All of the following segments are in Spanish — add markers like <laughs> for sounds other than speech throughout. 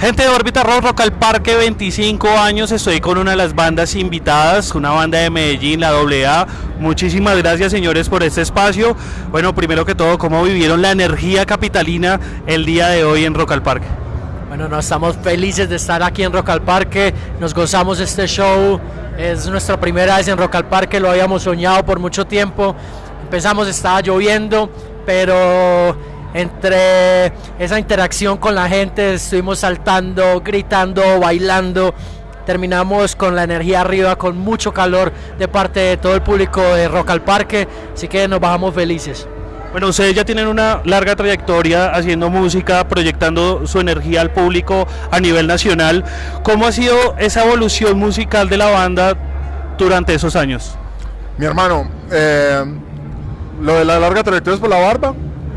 Gente de Órbita Rock, Rock al Parque, 25 años, estoy con una de las bandas invitadas, una banda de Medellín, la AA. Muchísimas gracias señores por este espacio. Bueno, primero que todo, ¿cómo vivieron la energía capitalina el día de hoy en Rock al Parque? Bueno, nos estamos felices de estar aquí en Rock al Parque, nos gozamos este show, es nuestra primera vez en Rock al Parque, lo habíamos soñado por mucho tiempo. Empezamos, estaba lloviendo, pero entre esa interacción con la gente, estuvimos saltando, gritando, bailando. Terminamos con la energía arriba, con mucho calor de parte de todo el público de Rock al Parque, así que nos bajamos felices. Bueno, ustedes ya tienen una larga trayectoria haciendo música, proyectando su energía al público a nivel nacional. ¿Cómo ha sido esa evolución musical de la banda durante esos años? Mi hermano, eh, lo de la larga trayectoria es por la barba.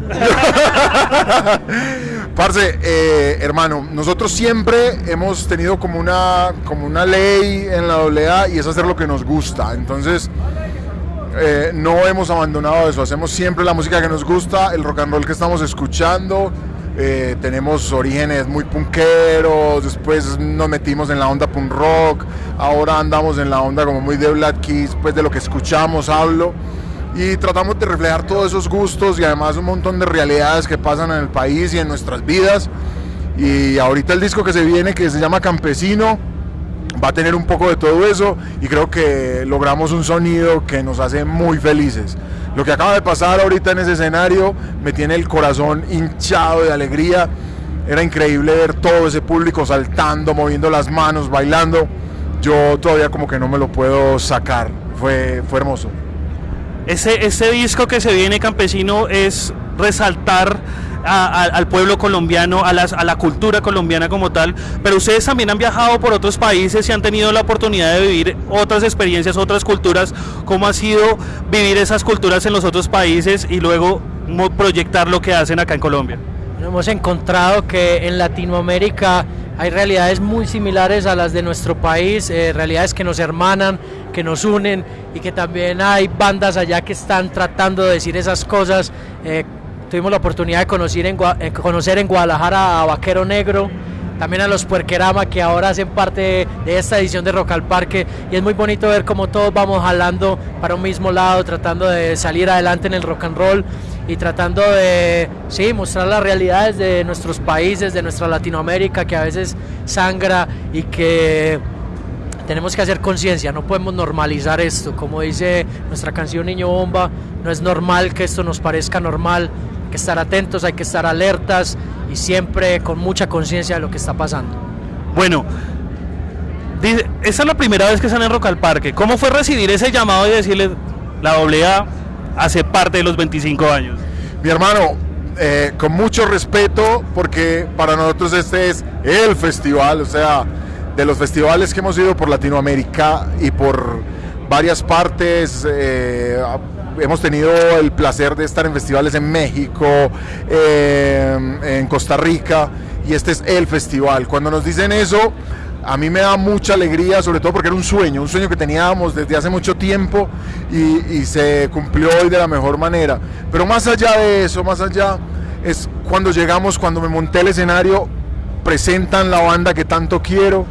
<laughs> Parce, eh, hermano, nosotros siempre hemos tenido como una, como una ley en la AA y es hacer lo que nos gusta. Entonces, eh, no hemos abandonado eso. Hacemos siempre la música que nos gusta, el rock and roll que estamos escuchando. Eh, tenemos orígenes muy punqueros, después nos metimos en la onda punk rock, ahora andamos en la onda como muy de Black Keys, pues de lo que escuchamos hablo y tratamos de reflejar todos esos gustos y además un montón de realidades que pasan en el país y en nuestras vidas. Y ahorita el disco que se viene, que se llama Campesino, va a tener un poco de todo eso y creo que logramos un sonido que nos hace muy felices. Lo que acaba de pasar ahorita en ese escenario me tiene el corazón hinchado de alegría. Era increíble ver todo ese público saltando, moviendo las manos, bailando. Yo todavía como que no me lo puedo sacar. Fue, fue hermoso. Ese, ese disco que se viene campesino es resaltar al pueblo colombiano, a, las, a la cultura colombiana como tal, pero ustedes también han viajado por otros países y han tenido la oportunidad de vivir otras experiencias, otras culturas, ¿cómo ha sido vivir esas culturas en los otros países y luego proyectar lo que hacen acá en Colombia? Hemos encontrado que en Latinoamérica hay realidades muy similares a las de nuestro país, eh, realidades que nos hermanan, que nos unen y que también hay bandas allá que están tratando de decir esas cosas. Eh, tuvimos la oportunidad de conocer en, eh, conocer en Guadalajara a Vaquero Negro, también a los Puerquerama que ahora hacen parte de, esta edición de Rock al Parque y es muy bonito ver cómo todos vamos jalando para un mismo lado, tratando de salir adelante en el rock and roll y tratando de sí, mostrar las realidades de nuestros países, de nuestra Latinoamérica que a veces sangra y que tenemos que hacer conciencia, no podemos normalizar esto. Como dice nuestra canción Niño Bomba, no es normal que esto nos parezca normal, hay que estar atentos, hay que estar alertas y siempre con mucha conciencia de lo que está pasando. Bueno, esa es la primera vez que están en Rock al Parque. ¿Cómo fue recibir ese llamado y decirle la AA hace parte de los 25 años? Mi hermano, eh, con mucho respeto, porque para nosotros este es el festival, o sea, de los festivales que hemos ido por Latinoamérica y por varias partes. Eh, hemos tenido el placer de estar en festivales en México, eh, en Costa Rica, y este es el festival. Cuando nos dicen eso, a mí me da mucha alegría, sobre todo porque era un sueño, un sueño que teníamos desde hace mucho tiempo y, se cumplió hoy de la mejor manera. Pero más allá de eso, más allá, es cuando llegamos, cuando me monté el escenario, presentan la banda que tanto quiero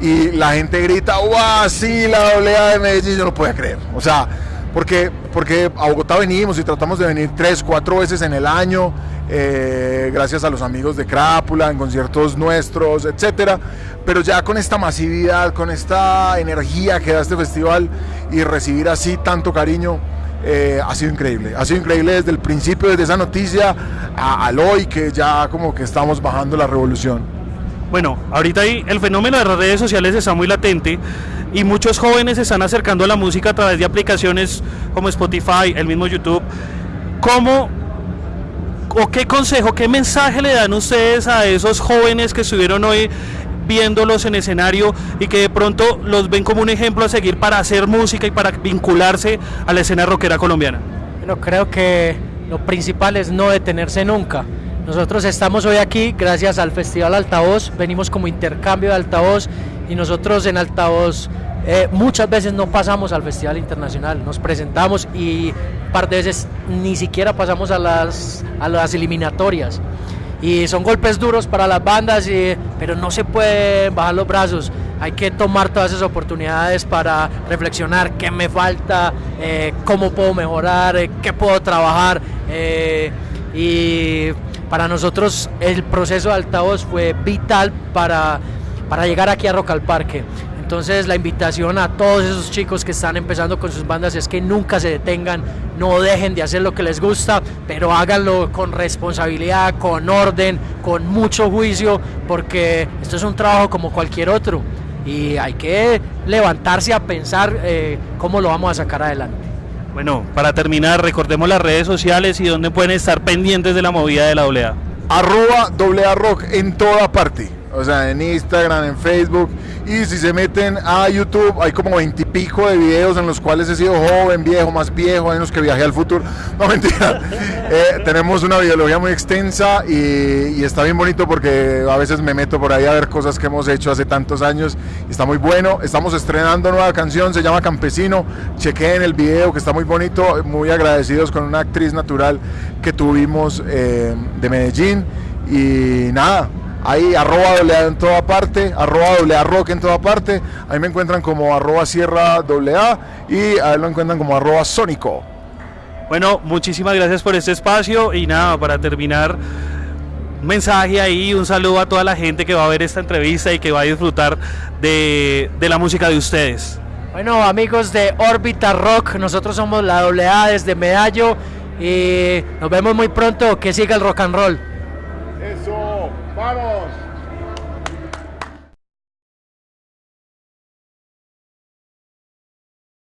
y la gente grita, ¡guau! Sí, la doblea de Medellín, yo no puedo creer. O sea, porque, porque a Bogotá venimos y tratamos de venir tres, cuatro veces en el año, eh, gracias a los amigos de Crápula, en conciertos nuestros, etcétera. Pero ya con esta masividad, con esta energía que da este festival y recibir así tanto cariño, eh, ha sido increíble. Ha sido increíble desde el principio, desde esa noticia a, al hoy, que ya como que estamos bajando la revolución. Bueno, ahorita ahí el fenómeno de las redes sociales está muy latente y muchos jóvenes se están acercando a la música a través de aplicaciones como Spotify, el mismo YouTube. ¿Cómo o qué consejo, qué mensaje le dan ustedes a esos jóvenes que estuvieron hoy viéndolos en escenario y que de pronto los ven como un ejemplo a seguir para hacer música y para vincularse a la escena rockera colombiana? Bueno, creo que lo principal es no detenerse nunca. Nosotros estamos hoy aquí gracias al Festival Altavoz, venimos como intercambio de altavoz y nosotros en altavoz eh, muchas veces no pasamos al Festival Internacional, nos presentamos y un par de veces ni siquiera pasamos a las, a las eliminatorias. Y son golpes duros para las bandas, y, pero no se pueden bajar los brazos. Hay que tomar todas esas oportunidades para reflexionar qué me falta, eh, cómo puedo mejorar, eh, qué puedo trabajar. Eh, y para nosotros el proceso de altavoz fue vital para, para llegar aquí a Rock al Parque. Entonces la invitación a todos esos chicos que están empezando con sus bandas es que nunca se detengan, no dejen de hacer lo que les gusta, pero háganlo con responsabilidad, con orden, con mucho juicio, porque esto es un trabajo como cualquier otro y hay que levantarse a pensar eh, cómo lo vamos a sacar adelante. Bueno, para terminar, recordemos las redes sociales y dónde pueden estar pendientes de la movida de la AA. Arroba AA Rock en toda parte o sea, en Instagram, en Facebook. Y si se meten a YouTube, hay como veintipico de videos en los cuales he sido joven, viejo, más viejo, hay unos que viajé al futuro. <laughs> No, mentira. Eh, tenemos una videología muy extensa y, está bien bonito porque a veces me meto por ahí a ver cosas que hemos hecho hace tantos años. Está muy bueno. Estamos estrenando nueva canción, se llama Campesino. Chequeen el video que está muy bonito. Muy agradecidos con una actriz natural que tuvimos eh, de Medellín. Y nada, Ahí arroba doble en toda parte, arroba doble rock en toda parte. Ahí me encuentran como arroba sierra doble A y ahí lo encuentran como arroba sónico. Bueno, muchísimas gracias por este espacio y nada, para terminar, un mensaje ahí, un saludo a toda la gente que va a ver esta entrevista y que va a disfrutar de, de la música de ustedes. Bueno, amigos de Orbita Rock, nosotros somos la AA desde Medallo y nos vemos muy pronto. Que siga el rock and roll. ¡Vamos!